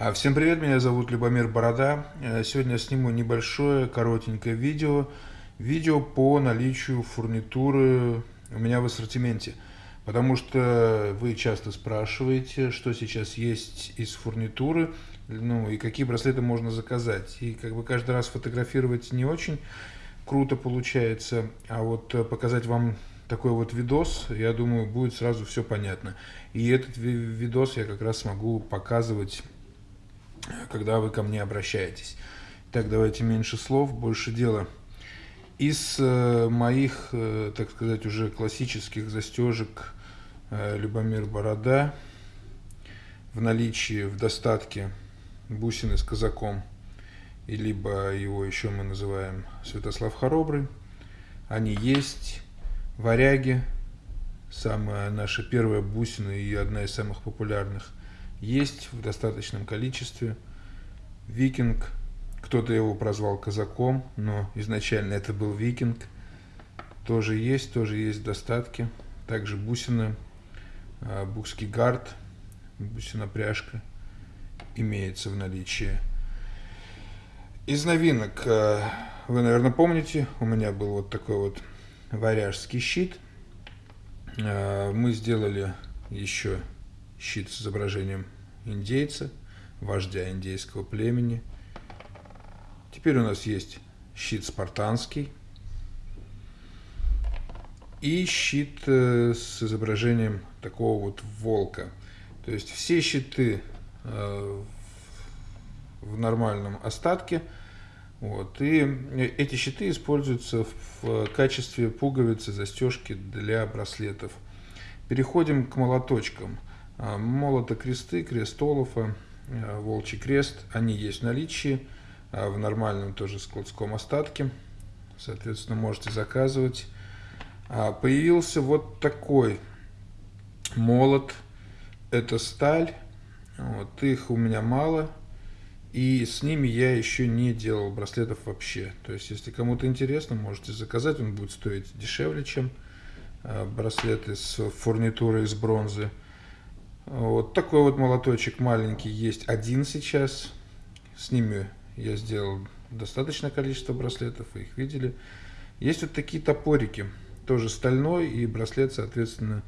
А, всем привет, меня зовут Любомир Борода. Э, сегодня сниму небольшое, коротенькое видео. Видео по наличию фурнитуры у меня в ассортименте. Потому что вы часто спрашиваете, что сейчас есть из фурнитуры, ну и какие браслеты можно заказать. И как бы каждый раз фотографировать не очень круто получается, а вот э, показать вам такой вот видос, я думаю, будет сразу все понятно. И этот видос я как раз смогу показывать когда вы ко мне обращаетесь. Так, давайте меньше слов, больше дела. Из э, моих, э, так сказать, уже классических застежек э, Любомир Борода в наличии, в достатке бусины с казаком, и либо его еще мы называем Святослав Хоробрый. Они есть. Варяги, самая наша первая бусина и одна из самых популярных есть в достаточном количестве. Викинг, кто-то его прозвал казаком, но изначально это был викинг. Тоже есть, тоже есть достатки. Также бусины, а, букский гард, бусина пряжка имеется в наличии. Из новинок, а, вы, наверное, помните, у меня был вот такой вот варяжский щит. А, мы сделали еще щит с изображением индейца, вождя индейского племени. Теперь у нас есть щит спартанский и щит э, с изображением такого вот волка. То есть все щиты э, в нормальном остатке. Вот. И эти щиты используются в качестве пуговицы, застежки для браслетов. Переходим к молоточкам. А, молото кресты, крест Олафа, а, волчий крест, они есть в наличии, а, в нормальном тоже складском остатке. Соответственно, можете заказывать. Появился вот такой молот. Это сталь. Вот, их у меня мало. И с ними я еще не делал браслетов вообще. То есть, если кому-то интересно, можете заказать. Он будет стоить дешевле, чем браслеты с фурнитурой из бронзы. Вот такой вот молоточек маленький есть один сейчас. С ними я сделал достаточное количество браслетов, вы их видели. Есть вот такие топорики, тоже стальной и браслет, соответственно,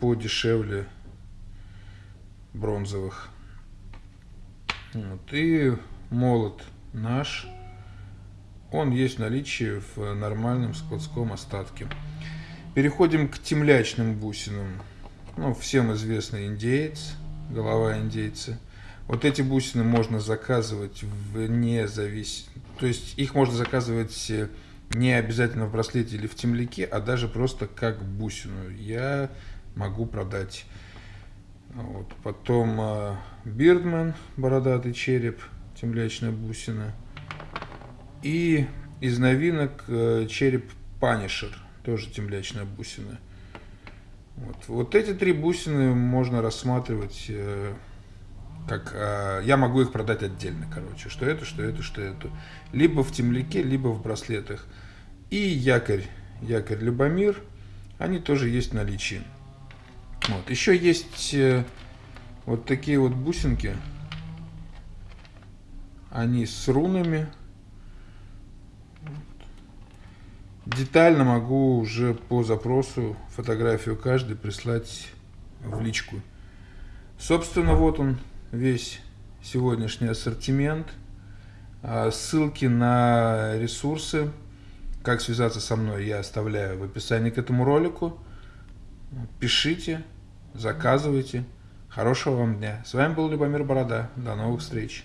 подешевле бронзовых. Вот. И молот наш, он есть в наличии в нормальном складском остатке. Переходим к темлячным бусинам ну, всем известный индеец, голова индейца. Вот эти бусины можно заказывать вне завис... То есть их можно заказывать э, не обязательно в браслете или в темляке, а даже просто как бусину. Я могу продать. Вот. Потом Бирдман, э, бородатый череп, темлячная бусина. И из новинок э, череп Панишер, тоже темлячная бусина. Вот, вот эти три бусины можно рассматривать э, как... Э, я могу их продать отдельно, короче. Что это, что это, что это. Либо в темляке, либо в браслетах. И якорь, якорь Любомир, они тоже есть в наличии. Вот. Еще есть э, вот такие вот бусинки. Они с рунами. Детально могу уже по запросу фотографию каждой прислать в личку. Собственно, вот он весь сегодняшний ассортимент. А, ссылки на ресурсы, как связаться со мной, я оставляю в описании к этому ролику. Пишите, заказывайте. Хорошего вам дня. С вами был Любомир Борода. До новых встреч.